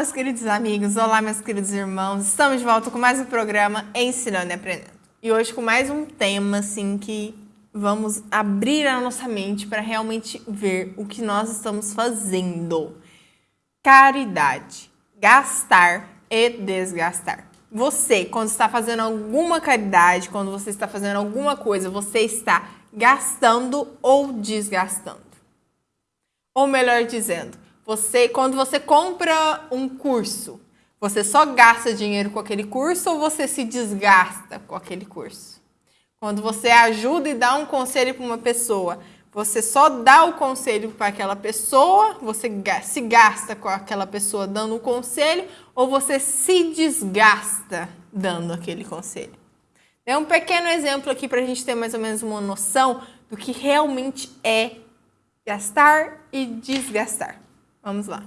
meus queridos amigos, olá, meus queridos irmãos. Estamos de volta com mais um programa Ensinando e Aprendendo. E hoje com mais um tema, assim, que vamos abrir a nossa mente para realmente ver o que nós estamos fazendo. Caridade. Gastar e desgastar. Você, quando está fazendo alguma caridade, quando você está fazendo alguma coisa, você está gastando ou desgastando. Ou melhor dizendo, você, quando você compra um curso, você só gasta dinheiro com aquele curso ou você se desgasta com aquele curso? Quando você ajuda e dá um conselho para uma pessoa, você só dá o conselho para aquela pessoa, você se gasta com aquela pessoa dando o um conselho ou você se desgasta dando aquele conselho? É um pequeno exemplo aqui para a gente ter mais ou menos uma noção do que realmente é gastar e desgastar. Vamos lá.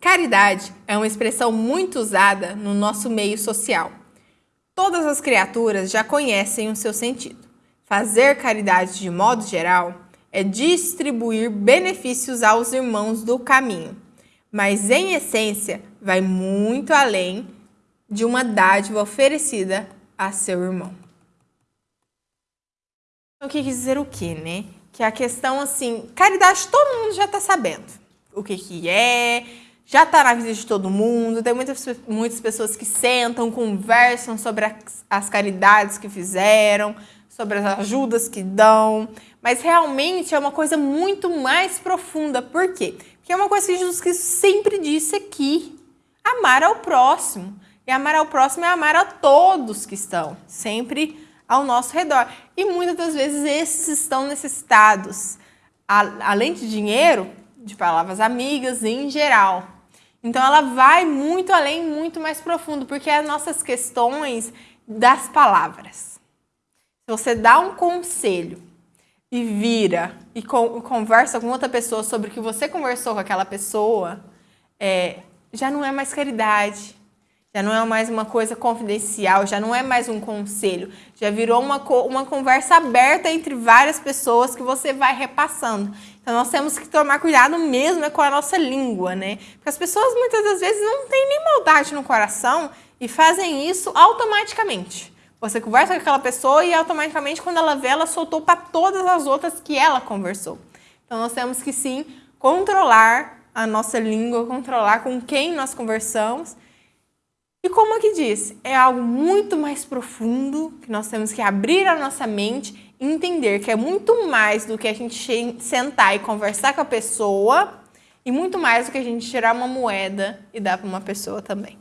Caridade é uma expressão muito usada no nosso meio social. Todas as criaturas já conhecem o seu sentido. Fazer caridade de modo geral é distribuir benefícios aos irmãos do caminho, mas em essência vai muito além de uma dádiva oferecida a seu irmão. O que quer dizer o quê, né? Que a questão, assim, caridade todo mundo já está sabendo o que, que é, já está na vida de todo mundo, tem muitas, muitas pessoas que sentam, conversam sobre as, as caridades que fizeram, sobre as ajudas que dão, mas realmente é uma coisa muito mais profunda. Por quê? Porque é uma coisa que Jesus Cristo sempre disse aqui, amar ao próximo. E amar ao próximo é amar a todos que estão, sempre ao nosso redor. E muitas das vezes esses estão necessitados, além de dinheiro, de palavras amigas em geral. Então ela vai muito além, muito mais profundo, porque é as nossas questões das palavras. Se você dá um conselho e vira e conversa com outra pessoa sobre o que você conversou com aquela pessoa, é, já não é mais caridade, já não é mais uma coisa confidencial, já não é mais um conselho, já virou uma, uma conversa aberta entre várias pessoas que você vai repassando. Então nós temos que tomar cuidado mesmo é com a nossa língua, né? Porque as pessoas muitas das vezes não têm nem maldade no coração e fazem isso automaticamente. Você conversa com aquela pessoa e automaticamente quando ela vê, ela soltou para todas as outras que ela conversou. Então nós temos que sim controlar a nossa língua, controlar com quem nós conversamos e como aqui diz, é algo muito mais profundo, que nós temos que abrir a nossa mente e entender que é muito mais do que a gente sentar e conversar com a pessoa e muito mais do que a gente tirar uma moeda e dar para uma pessoa também.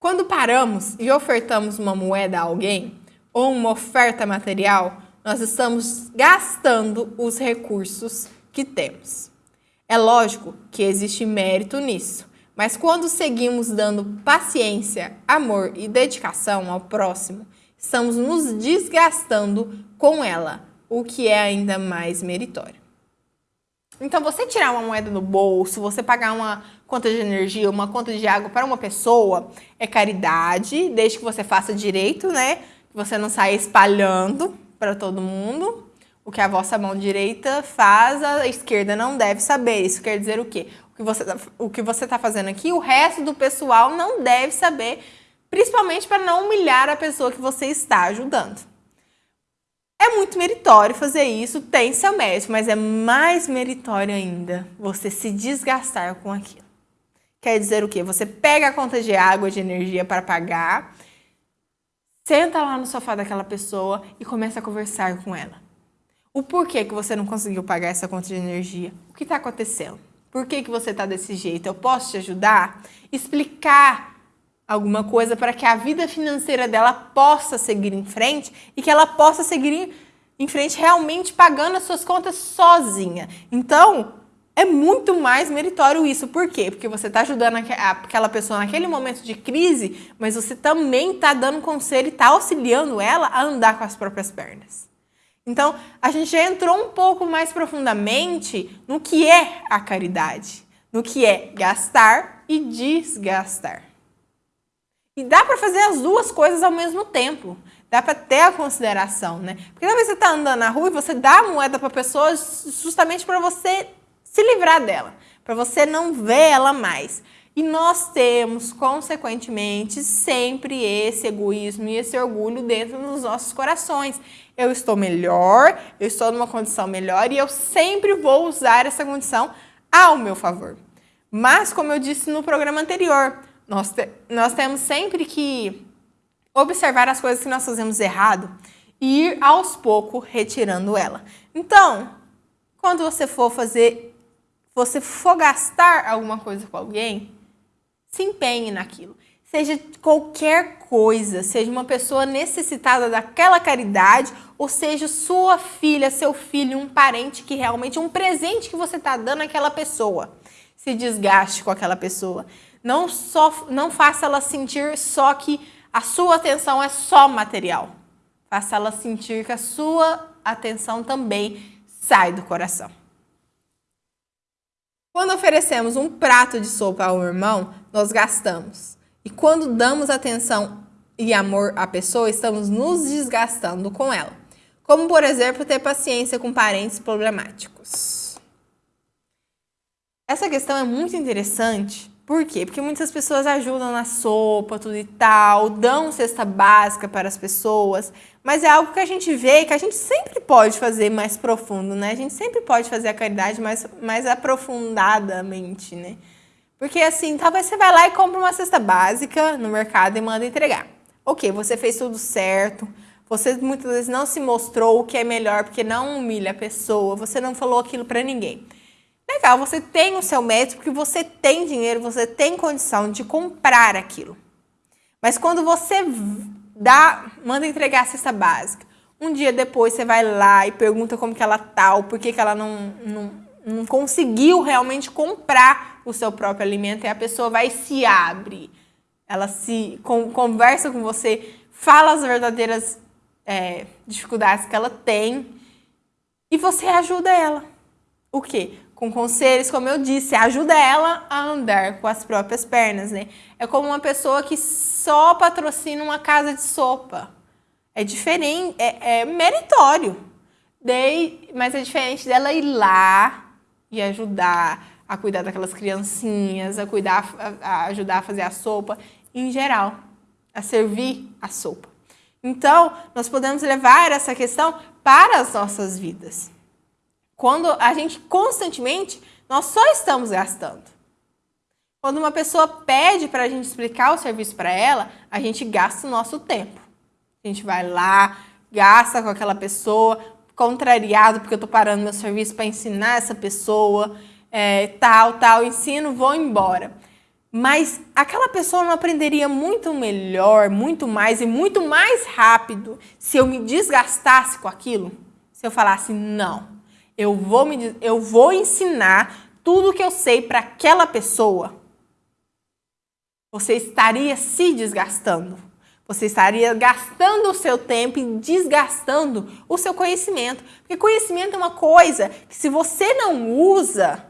Quando paramos e ofertamos uma moeda a alguém ou uma oferta material, nós estamos gastando os recursos que temos. É lógico que existe mérito nisso, mas quando seguimos dando paciência, amor e dedicação ao próximo, estamos nos desgastando com ela, o que é ainda mais meritório. Então, você tirar uma moeda do bolso, você pagar uma conta de energia, uma conta de água para uma pessoa, é caridade, desde que você faça direito, né? Que você não saia espalhando para todo mundo. O que a vossa mão direita faz, a esquerda não deve saber. Isso quer dizer o quê? Tá, o que você está fazendo aqui, o resto do pessoal não deve saber, principalmente para não humilhar a pessoa que você está ajudando. É muito meritório fazer isso, tem seu mérito, mas é mais meritório ainda você se desgastar com aquilo. Quer dizer o quê? Você pega a conta de água, de energia para pagar, senta lá no sofá daquela pessoa e começa a conversar com ela. O porquê que você não conseguiu pagar essa conta de energia? O que está acontecendo? Por que, que você está desse jeito? Eu posso te ajudar? Explicar alguma coisa para que a vida financeira dela possa seguir em frente e que ela possa seguir em frente realmente pagando as suas contas sozinha. Então, é muito mais meritório isso. Por quê? Porque você está ajudando aquela pessoa naquele momento de crise, mas você também está dando conselho e está auxiliando ela a andar com as próprias pernas. Então, a gente já entrou um pouco mais profundamente no que é a caridade, no que é gastar e desgastar. E dá para fazer as duas coisas ao mesmo tempo. Dá para ter a consideração, né? Porque talvez você está andando na rua e você dá a moeda para a pessoa justamente para você se livrar dela, para você não ver ela mais. E nós temos, consequentemente, sempre esse egoísmo e esse orgulho dentro dos nossos corações. Eu estou melhor, eu estou numa condição melhor e eu sempre vou usar essa condição ao meu favor. Mas, como eu disse no programa anterior, nós, te, nós temos sempre que observar as coisas que nós fazemos errado e ir aos poucos retirando ela. Então, quando você for fazer, você for gastar alguma coisa com alguém, se empenhe naquilo. Seja qualquer coisa, seja uma pessoa necessitada daquela caridade, ou seja sua filha, seu filho, um parente que realmente, um presente que você está dando àquela pessoa. Se desgaste com aquela pessoa. Não, só, não faça ela sentir só que a sua atenção é só material. Faça ela sentir que a sua atenção também sai do coração. Quando oferecemos um prato de sopa ao irmão, nós gastamos. E quando damos atenção e amor à pessoa, estamos nos desgastando com ela. Como, por exemplo, ter paciência com parentes problemáticos. Essa questão é muito interessante por quê? Porque muitas pessoas ajudam na sopa, tudo e tal, dão cesta básica para as pessoas, mas é algo que a gente vê que a gente sempre pode fazer mais profundo, né? A gente sempre pode fazer a caridade mais, mais aprofundadamente, né? Porque assim, talvez você vai lá e compra uma cesta básica no mercado e manda entregar. Ok, você fez tudo certo, você muitas vezes não se mostrou o que é melhor porque não humilha a pessoa, você não falou aquilo para ninguém. Legal, você tem o seu mérito porque você tem dinheiro, você tem condição de comprar aquilo. Mas quando você dá, manda entregar a cesta básica, um dia depois você vai lá e pergunta como que ela tá, ou por que, que ela não, não, não conseguiu realmente comprar o seu próprio alimento, e a pessoa vai se abre. Ela se com, conversa com você, fala as verdadeiras é, dificuldades que ela tem, e você ajuda ela. O quê? com conselhos, como eu disse, ajuda ela a andar com as próprias pernas, né? É como uma pessoa que só patrocina uma casa de sopa. É diferente, é, é meritório. Daí, mas é diferente dela ir lá e ajudar a cuidar daquelas criancinhas, a cuidar, a, ajudar a fazer a sopa, em geral, a servir a sopa. Então, nós podemos levar essa questão para as nossas vidas. Quando a gente constantemente, nós só estamos gastando. Quando uma pessoa pede para a gente explicar o serviço para ela, a gente gasta o nosso tempo. A gente vai lá, gasta com aquela pessoa, contrariado porque eu estou parando meu serviço para ensinar essa pessoa, é, tal, tal, ensino, vou embora. Mas aquela pessoa não aprenderia muito melhor, muito mais e muito mais rápido se eu me desgastasse com aquilo? Se eu falasse, não, eu vou, me, eu vou ensinar tudo que eu sei para aquela pessoa, você estaria se desgastando. Você estaria gastando o seu tempo e desgastando o seu conhecimento. Porque conhecimento é uma coisa que se você não usa,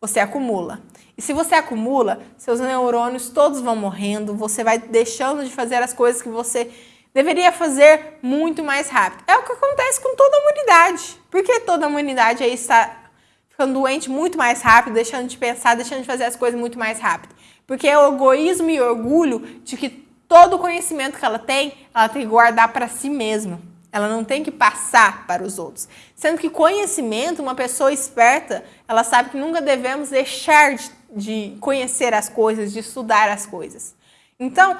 você acumula. E se você acumula, seus neurônios todos vão morrendo, você vai deixando de fazer as coisas que você deveria fazer muito mais rápido. É o que acontece com toda a humanidade. Por que toda a humanidade aí está ficando doente muito mais rápido, deixando de pensar, deixando de fazer as coisas muito mais rápido? Porque é o egoísmo e orgulho de que todo o conhecimento que ela tem, ela tem que guardar para si mesma. Ela não tem que passar para os outros. Sendo que conhecimento, uma pessoa esperta, ela sabe que nunca devemos deixar de, de conhecer as coisas, de estudar as coisas. Então,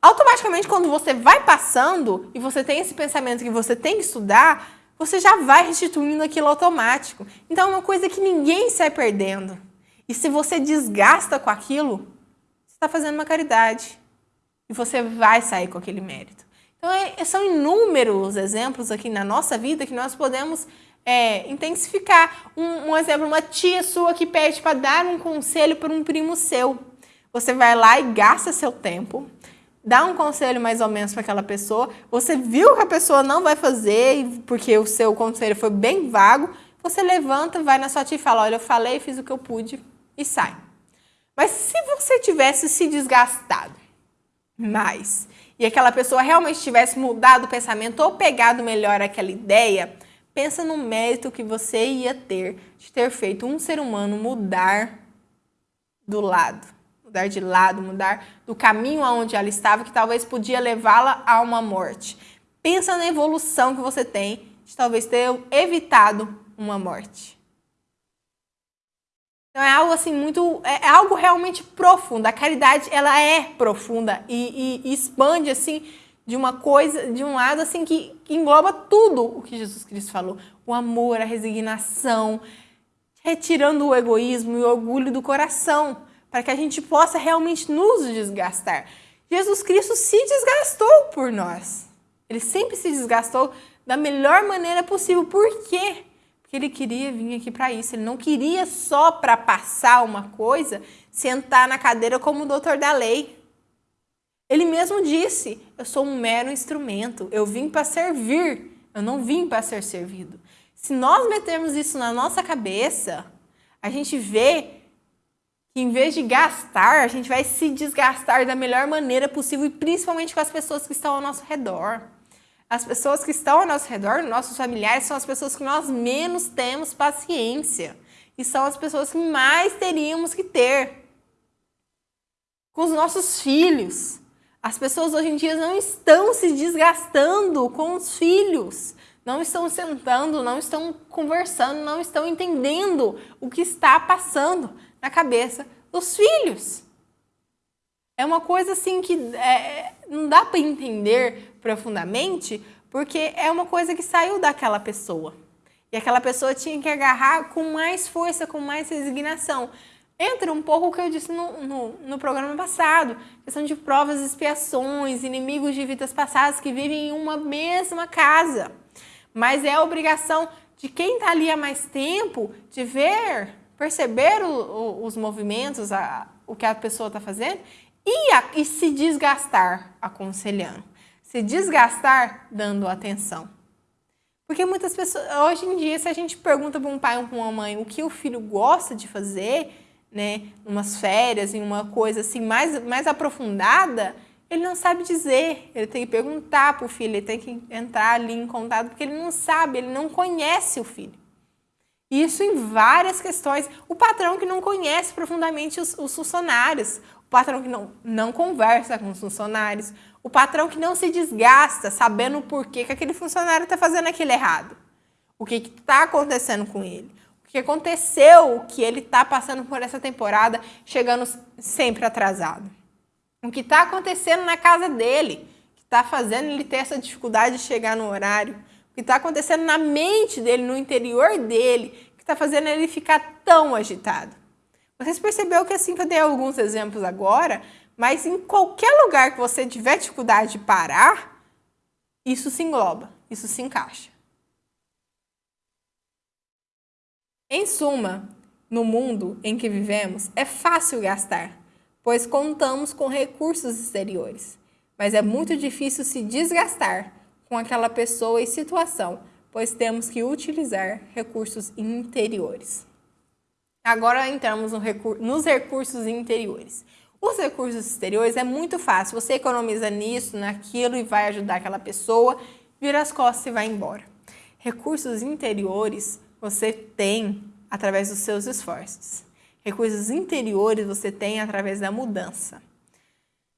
automaticamente quando você vai passando e você tem esse pensamento que você tem que estudar, você já vai restituindo aquilo automático. Então é uma coisa que ninguém sai perdendo. E se você desgasta com aquilo, você está fazendo uma caridade. E você vai sair com aquele mérito. Então é, são inúmeros exemplos aqui na nossa vida que nós podemos é, intensificar. Um, um exemplo, uma tia sua que pede para dar um conselho para um primo seu. Você vai lá e gasta seu tempo, dá um conselho mais ou menos para aquela pessoa, você viu que a pessoa não vai fazer porque o seu conselho foi bem vago, você levanta, vai na sua tia e fala, olha, eu falei, fiz o que eu pude e sai. Mas se você tivesse se desgastado mais e aquela pessoa realmente tivesse mudado o pensamento ou pegado melhor aquela ideia, pensa no mérito que você ia ter de ter feito um ser humano mudar do lado, mudar de lado, mudar do caminho aonde ela estava, que talvez podia levá-la a uma morte. Pensa na evolução que você tem de talvez ter evitado uma morte. Então é algo assim muito, é, é algo realmente profundo. A caridade ela é profunda e, e, e expande assim de uma coisa, de um lado assim que, que engloba tudo o que Jesus Cristo falou: o amor, a resignação, retirando o egoísmo e o orgulho do coração, para que a gente possa realmente nos desgastar. Jesus Cristo se desgastou por nós. Ele sempre se desgastou da melhor maneira possível. Por quê? Porque ele queria vir aqui para isso. Ele não queria só para passar uma coisa, sentar na cadeira como o doutor da lei. Ele mesmo disse: Eu sou um mero instrumento. Eu vim para servir. Eu não vim para ser servido. Se nós metermos isso na nossa cabeça, a gente vê que em vez de gastar, a gente vai se desgastar da melhor maneira possível e principalmente com as pessoas que estão ao nosso redor. As pessoas que estão ao nosso redor, nossos familiares, são as pessoas que nós menos temos paciência. E são as pessoas que mais teríamos que ter. Com os nossos filhos. As pessoas hoje em dia não estão se desgastando com os filhos não estão sentando, não estão conversando, não estão entendendo o que está passando na cabeça dos filhos. É uma coisa assim que é, não dá para entender profundamente, porque é uma coisa que saiu daquela pessoa. E aquela pessoa tinha que agarrar com mais força, com mais resignação. Entra um pouco o que eu disse no, no, no programa passado, questão de provas expiações, inimigos de vidas passadas que vivem em uma mesma casa mas é a obrigação de quem está ali há mais tempo de ver, perceber o, o, os movimentos, a, o que a pessoa está fazendo e, a, e se desgastar aconselhando, se desgastar dando atenção. Porque muitas pessoas, hoje em dia, se a gente pergunta para um pai ou para uma mãe o que o filho gosta de fazer, né, umas férias, em uma coisa assim mais, mais aprofundada, ele não sabe dizer, ele tem que perguntar para o filho, ele tem que entrar ali em contato, porque ele não sabe, ele não conhece o filho. Isso em várias questões. O patrão que não conhece profundamente os, os funcionários, o patrão que não, não conversa com os funcionários, o patrão que não se desgasta sabendo o porquê que aquele funcionário está fazendo aquilo errado. O que está acontecendo com ele. O que aconteceu que ele está passando por essa temporada, chegando sempre atrasado o que está acontecendo na casa dele, que está fazendo ele ter essa dificuldade de chegar no horário, o que está acontecendo na mente dele, no interior dele, que está fazendo ele ficar tão agitado. Vocês perceberam que assim que eu dei alguns exemplos agora, mas em qualquer lugar que você tiver dificuldade de parar, isso se engloba, isso se encaixa. Em suma, no mundo em que vivemos, é fácil gastar pois contamos com recursos exteriores. Mas é muito difícil se desgastar com aquela pessoa e situação, pois temos que utilizar recursos interiores. Agora entramos no recur nos recursos interiores. Os recursos exteriores é muito fácil, você economiza nisso, naquilo e vai ajudar aquela pessoa, vira as costas e vai embora. Recursos interiores você tem através dos seus esforços. Recursos interiores você tem através da mudança.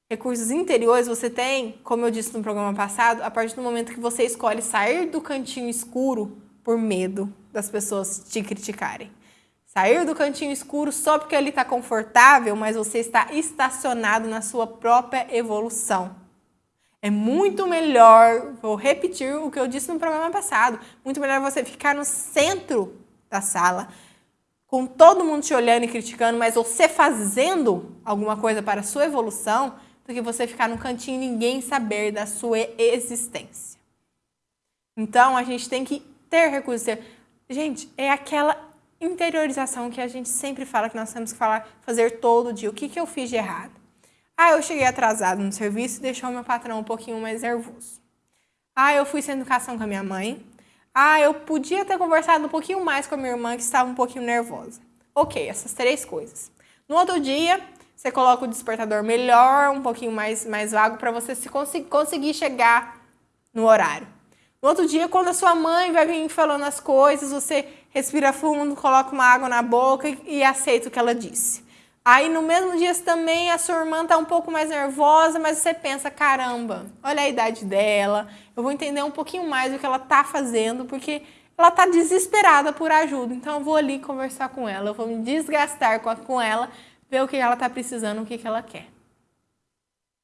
Recursos interiores você tem, como eu disse no programa passado, a partir do momento que você escolhe sair do cantinho escuro por medo das pessoas te criticarem. Sair do cantinho escuro só porque ali está confortável, mas você está estacionado na sua própria evolução. É muito melhor, vou repetir o que eu disse no programa passado, muito melhor você ficar no centro da sala, com todo mundo te olhando e criticando, mas você fazendo alguma coisa para a sua evolução, do que você ficar no cantinho e ninguém saber da sua existência. Então, a gente tem que ter recursos. Gente, é aquela interiorização que a gente sempre fala que nós temos que falar, fazer todo dia. O que, que eu fiz de errado? Ah, eu cheguei atrasado no serviço e deixou meu patrão um pouquinho mais nervoso. Ah, eu fui sem educação com a minha mãe. Ah, eu podia ter conversado um pouquinho mais com a minha irmã que estava um pouquinho nervosa. Ok, essas três coisas. No outro dia, você coloca o despertador melhor, um pouquinho mais, mais vago, para você se cons conseguir chegar no horário. No outro dia, quando a sua mãe vai vir falando as coisas, você respira fundo, coloca uma água na boca e, aceita o que ela disse. Aí no mesmo dia também a sua irmã está um pouco mais nervosa, mas você pensa, caramba, olha a idade dela, eu vou entender um pouquinho mais o que ela está fazendo, porque ela está desesperada por ajuda. Então eu vou ali conversar com ela, eu vou me desgastar com, com ela, ver o que ela está precisando, o que, que ela quer.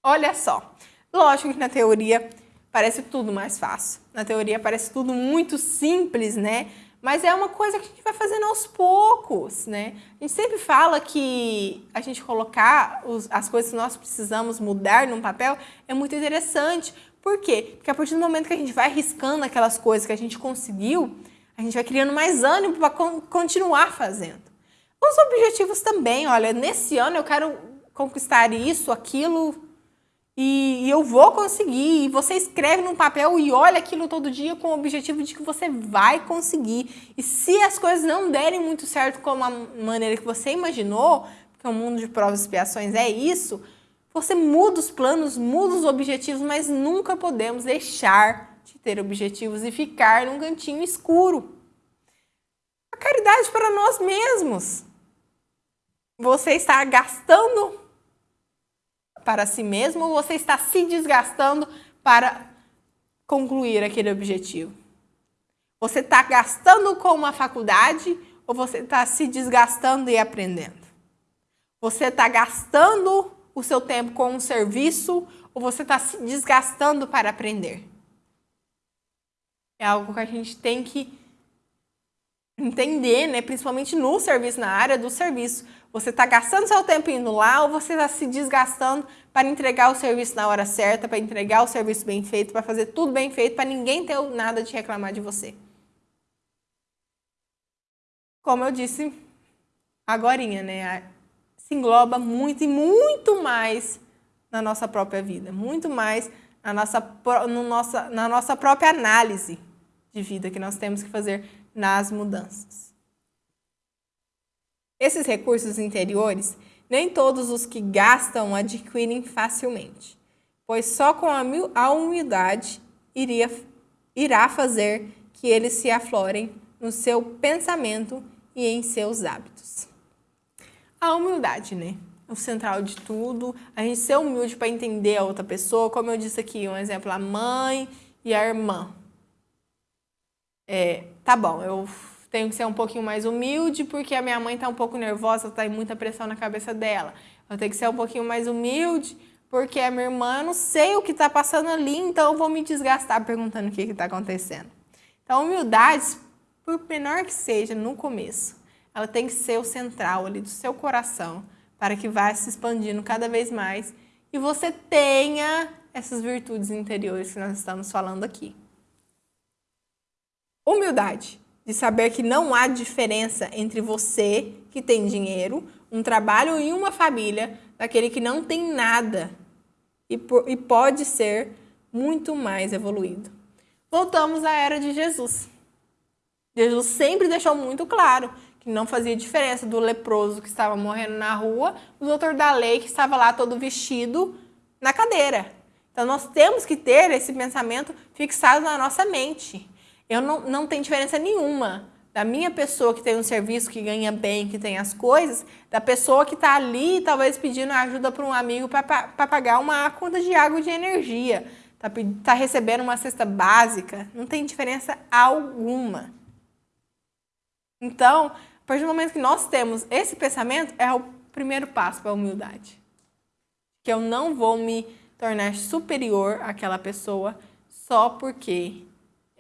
Olha só, lógico que na teoria parece tudo mais fácil. Na teoria parece tudo muito simples, né? Mas é uma coisa que a gente vai fazendo aos poucos, né? A gente sempre fala que a gente colocar os, as coisas que nós precisamos mudar num papel é muito interessante. Por quê? Porque a partir do momento que a gente vai riscando aquelas coisas que a gente conseguiu, a gente vai criando mais ânimo para continuar fazendo. Os objetivos também, olha, nesse ano eu quero conquistar isso, aquilo, e, eu vou conseguir. E você escreve num papel e olha aquilo todo dia com o objetivo de que você vai conseguir. E se as coisas não derem muito certo como a maneira que você imaginou, porque o mundo de provas e expiações é isso, você muda os planos, muda os objetivos, mas nunca podemos deixar de ter objetivos e ficar num cantinho escuro. A caridade para nós mesmos. Você está gastando para si mesmo ou você está se desgastando para concluir aquele objetivo? Você está gastando com uma faculdade ou você está se desgastando e aprendendo? Você está gastando o seu tempo com um serviço ou você está se desgastando para aprender? É algo que a gente tem que entender, né? principalmente no serviço, na área do serviço. Você está gastando seu tempo indo lá ou você está se desgastando para entregar o serviço na hora certa, para entregar o serviço bem feito, para fazer tudo bem feito, para ninguém ter nada de reclamar de você? Como eu disse agora, né? Se engloba muito e muito mais na nossa própria vida, muito mais na nossa, no nossa, na nossa própria análise de vida que nós temos que fazer nas mudanças. Esses recursos interiores, nem todos os que gastam adquirem facilmente, pois só com a humildade iria, irá fazer que eles se aflorem no seu pensamento e em seus hábitos. A humildade, né? O central de tudo, a gente ser humilde para entender a outra pessoa, como eu disse aqui, um exemplo, a mãe e a irmã. É, tá bom, eu tenho que ser um pouquinho mais humilde porque a minha mãe está um pouco nervosa, em muita pressão na cabeça dela. Eu tenho que ser um pouquinho mais humilde porque a minha irmã, não sei o que está passando ali, então eu vou me desgastar perguntando o que está acontecendo. Então, humildade, por menor que seja no começo, ela tem que ser o central ali do seu coração para que vá se expandindo cada vez mais e você tenha essas virtudes interiores que nós estamos falando aqui. Humildade de saber que não há diferença entre você, que tem dinheiro, um trabalho e uma família, daquele que não tem nada e, por, e pode ser muito mais evoluído. Voltamos à era de Jesus. Jesus sempre deixou muito claro que não fazia diferença do leproso que estava morrendo na rua, do doutor da lei que estava lá todo vestido na cadeira. Então nós temos que ter esse pensamento fixado na nossa mente. Eu não, não tem diferença nenhuma da minha pessoa que tem um serviço, que ganha bem, que tem as coisas, da pessoa que está ali, talvez pedindo ajuda para um amigo para pagar uma conta de água de energia, está tá recebendo uma cesta básica, não tem diferença alguma. Então, a partir do momento que nós temos esse pensamento, é o primeiro passo para a humildade. Que eu não vou me tornar superior àquela pessoa só porque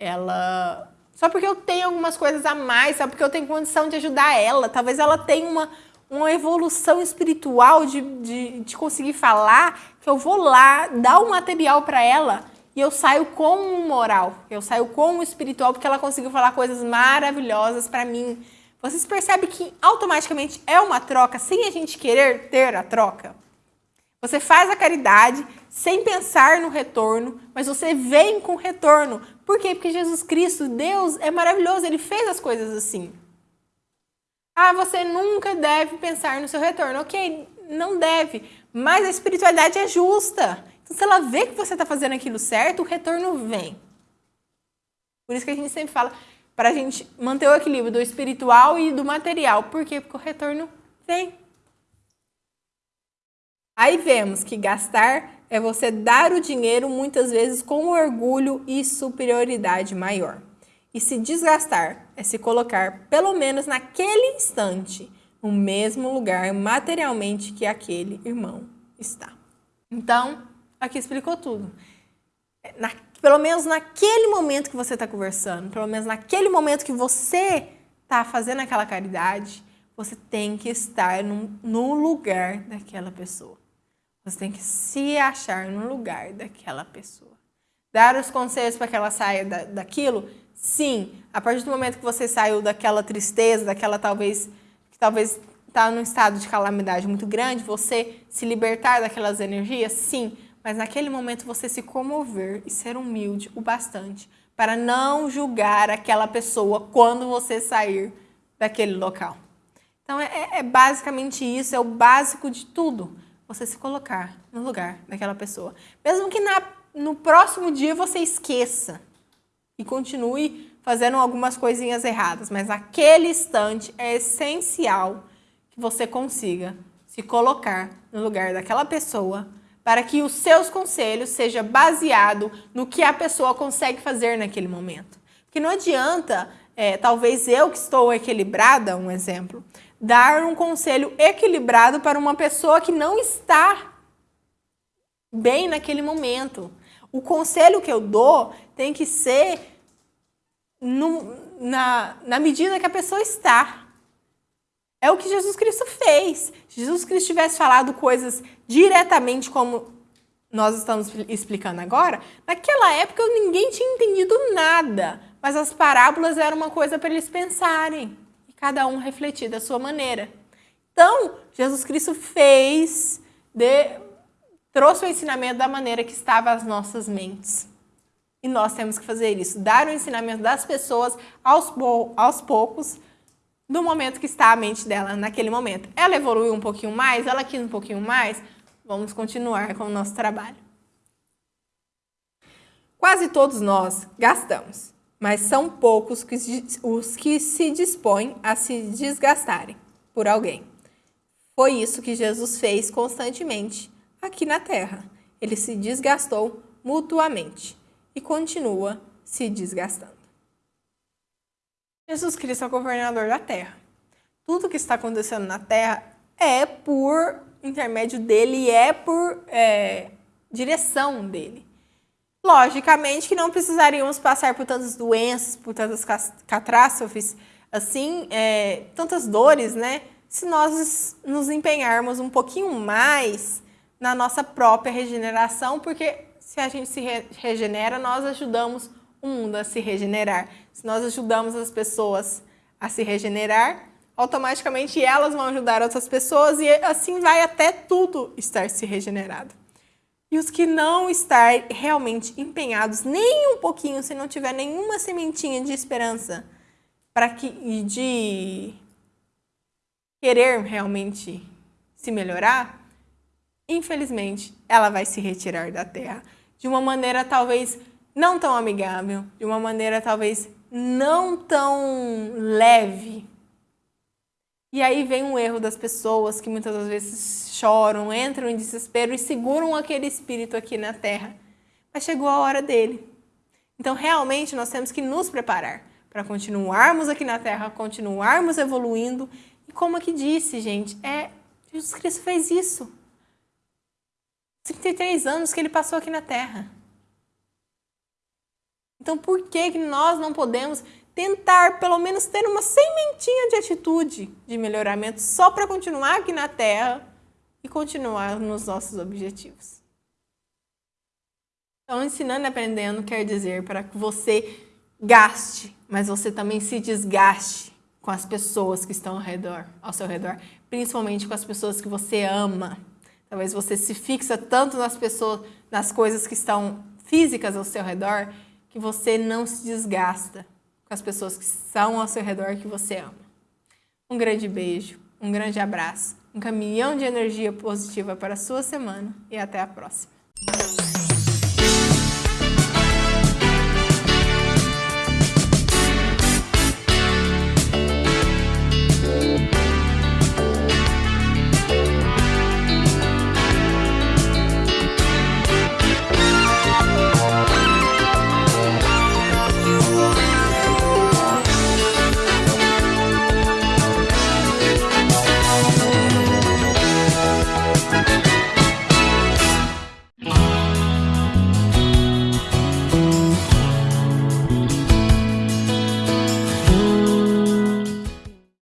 ela só porque eu tenho algumas coisas a mais, só porque eu tenho condição de ajudar ela. Talvez ela tenha uma, uma evolução espiritual de, de, de conseguir falar, que eu vou lá, dar o um material para ela e eu saio com um moral, eu saio com um espiritual, porque ela conseguiu falar coisas maravilhosas para mim. Vocês percebem que automaticamente é uma troca, sem a gente querer ter a troca? Você faz a caridade sem pensar no retorno, mas você vem com retorno. Por quê? Porque Jesus Cristo, Deus, é maravilhoso, Ele fez as coisas assim. Ah, você nunca deve pensar no seu retorno. Ok, não deve, mas a espiritualidade é justa. Então, se ela vê que você está fazendo aquilo certo, o retorno vem. Por isso que a gente sempre fala para a gente manter o equilíbrio do espiritual e do material. Por quê? Porque o retorno vem. Aí vemos que gastar é você dar o dinheiro muitas vezes com orgulho e superioridade maior. E se desgastar é se colocar, pelo menos naquele instante, no mesmo lugar materialmente que aquele irmão está. Então, aqui explicou tudo. Na, pelo menos naquele momento que você está conversando, pelo menos naquele momento que você está fazendo aquela caridade, você tem que estar no lugar daquela pessoa. Você tem que se achar no lugar daquela pessoa. Dar os conselhos para que ela saia da, daquilo? Sim. A partir do momento que você saiu daquela tristeza, daquela talvez que talvez está num estado de calamidade muito grande, você se libertar daquelas energias? Sim. Mas naquele momento você se comover e ser humilde o bastante para não julgar aquela pessoa quando você sair daquele local. Então é, é, é basicamente isso, é o básico de tudo. Você se colocar no lugar daquela pessoa. Mesmo que na, no próximo dia você esqueça e continue fazendo algumas coisinhas erradas, mas naquele instante é essencial que você consiga se colocar no lugar daquela pessoa para que os seus conselhos sejam baseados no que a pessoa consegue fazer naquele momento. Porque não adianta, é, talvez eu que estou equilibrada, um exemplo, dar um conselho equilibrado para uma pessoa que não está bem naquele momento. O conselho que eu dou tem que ser no, na, na medida que a pessoa está. É o que Jesus Cristo fez. Se Jesus Cristo tivesse falado coisas diretamente como nós estamos explicando agora, naquela época ninguém tinha entendido nada, mas as parábolas eram uma coisa para eles pensarem cada um refletir da sua maneira. Então, Jesus Cristo fez, de, trouxe o ensinamento da maneira que estava às nossas mentes. E nós temos que fazer isso, dar o ensinamento das pessoas aos, aos poucos, do momento que está a mente dela naquele momento. Ela evoluiu um pouquinho mais, ela quis um pouquinho mais, vamos continuar com o nosso trabalho. Quase todos nós gastamos, mas são poucos os que se dispõem a se desgastarem por alguém. Foi isso que Jesus fez constantemente aqui na Terra. Ele se desgastou mutuamente e continua se desgastando. Jesus Cristo é o governador da terra. Tudo que está acontecendo na terra é por intermédio dele é por é, direção dele. Logicamente que não precisaríamos passar por tantas doenças, por tantas catástrofes, assim, é, tantas dores, né? Se nós nos empenharmos um pouquinho mais na nossa própria regeneração, porque se a gente se regenera, nós ajudamos o mundo a se regenerar. Se nós ajudamos as pessoas a se regenerar, automaticamente elas vão ajudar outras pessoas e assim vai até tudo estar se regenerado. E os que não estar realmente empenhados nem um pouquinho, se não tiver nenhuma sementinha de esperança para que de querer realmente se melhorar, infelizmente, ela vai se retirar da terra de uma maneira talvez não tão amigável, de uma maneira talvez não tão leve. E aí vem um erro das pessoas que muitas das vezes choram, entram em desespero e seguram aquele espírito aqui na terra. Mas chegou a hora dele. Então, realmente, nós temos que nos preparar para continuarmos aqui na terra, continuarmos evoluindo. E como aqui disse, gente, é Jesus Cristo fez isso. 33 anos que ele passou aqui na terra. Então, por que, que nós não podemos tentar, pelo menos, ter uma sementinha de atitude de melhoramento só para continuar aqui na Terra e continuar nos nossos objetivos? Então, ensinando e aprendendo quer dizer para que você gaste, mas você também se desgaste com as pessoas que estão ao redor, ao seu redor, principalmente com as pessoas que você ama. Talvez você se fixa tanto nas pessoas, nas coisas que estão físicas ao seu redor, que você não se desgasta com as pessoas que são ao seu redor que você ama. Um grande beijo, um grande abraço, um caminhão de energia positiva para a sua semana e até a próxima.